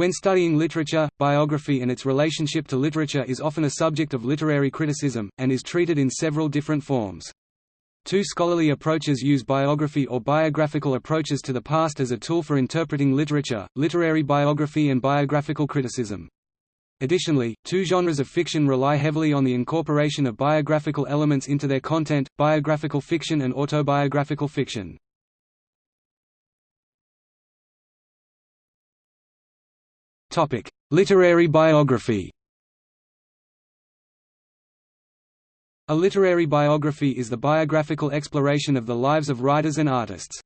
When studying literature, biography and its relationship to literature is often a subject of literary criticism, and is treated in several different forms. Two scholarly approaches use biography or biographical approaches to the past as a tool for interpreting literature, literary biography and biographical criticism. Additionally, two genres of fiction rely heavily on the incorporation of biographical elements into their content, biographical fiction and autobiographical fiction. Literary biography A literary biography is the biographical exploration of the lives of writers and artists.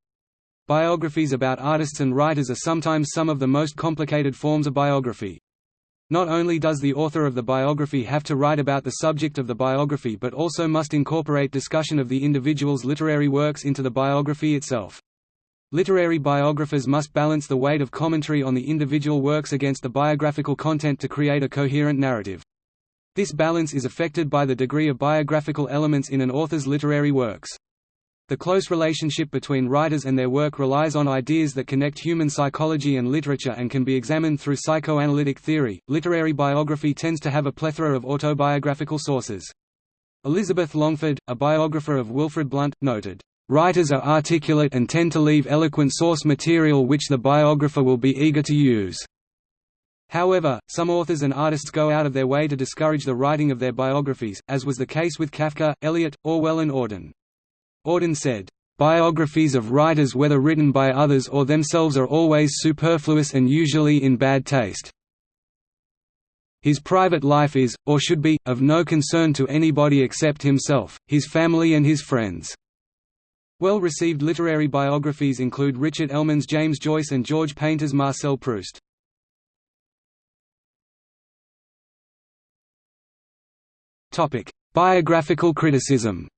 Biographies about artists and writers are sometimes some of the most complicated forms of biography. Not only does the author of the biography have to write about the subject of the biography but also must incorporate discussion of the individual's literary works into the biography itself. Literary biographers must balance the weight of commentary on the individual works against the biographical content to create a coherent narrative. This balance is affected by the degree of biographical elements in an author's literary works. The close relationship between writers and their work relies on ideas that connect human psychology and literature and can be examined through psychoanalytic theory. Literary biography tends to have a plethora of autobiographical sources. Elizabeth Longford, a biographer of Wilfrid Blunt, noted, Writers are articulate and tend to leave eloquent source material which the biographer will be eager to use. However, some authors and artists go out of their way to discourage the writing of their biographies, as was the case with Kafka, Eliot, Orwell and Auden. Auden said, "...biographies of writers whether written by others or themselves are always superfluous and usually in bad taste. His private life is, or should be, of no concern to anybody except himself, his family and his friends." Well-received literary biographies include Richard Ellmann's James Joyce and George Painter's Marcel Proust. Topic: Biographical criticism.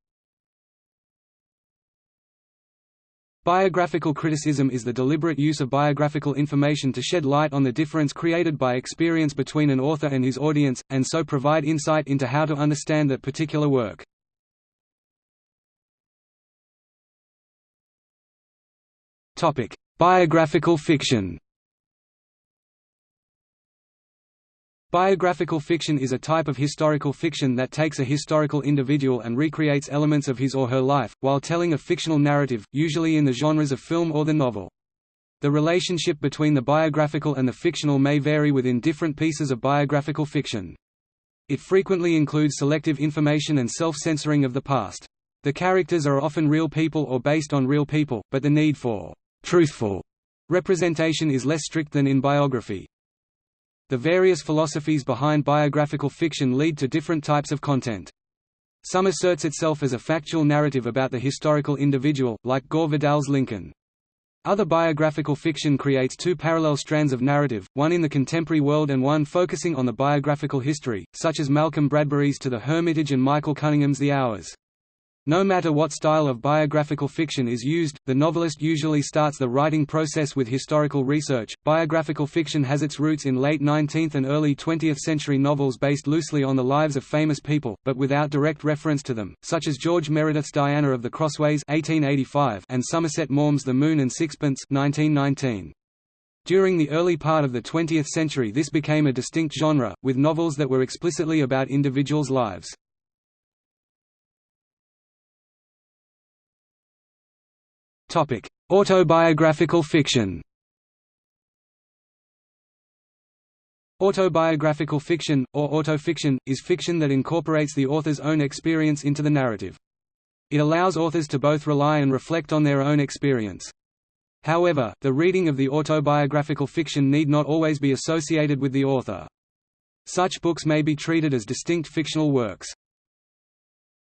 Biographical criticism is the deliberate use of biographical information to shed light on the difference created by experience between an author and his audience, and so provide insight into how to understand that particular work. Biographical fiction Biographical fiction is a type of historical fiction that takes a historical individual and recreates elements of his or her life, while telling a fictional narrative, usually in the genres of film or the novel. The relationship between the biographical and the fictional may vary within different pieces of biographical fiction. It frequently includes selective information and self-censoring of the past. The characters are often real people or based on real people, but the need for truthful representation is less strict than in biography. The various philosophies behind biographical fiction lead to different types of content. Some asserts itself as a factual narrative about the historical individual, like Gore Vidal's Lincoln. Other biographical fiction creates two parallel strands of narrative, one in the contemporary world and one focusing on the biographical history, such as Malcolm Bradbury's To the Hermitage and Michael Cunningham's The Hours. No matter what style of biographical fiction is used, the novelist usually starts the writing process with historical research. Biographical fiction has its roots in late 19th and early 20th century novels based loosely on the lives of famous people, but without direct reference to them, such as George Meredith's Diana of the Crossways (1885) and Somerset Maugham's The Moon and Sixpence (1919). During the early part of the 20th century this became a distinct genre, with novels that were explicitly about individuals' lives. Autobiographical fiction. Autobiographical fiction, or autofiction, is fiction that incorporates the author's own experience into the narrative. It allows authors to both rely and reflect on their own experience. However, the reading of the autobiographical fiction need not always be associated with the author. Such books may be treated as distinct fictional works.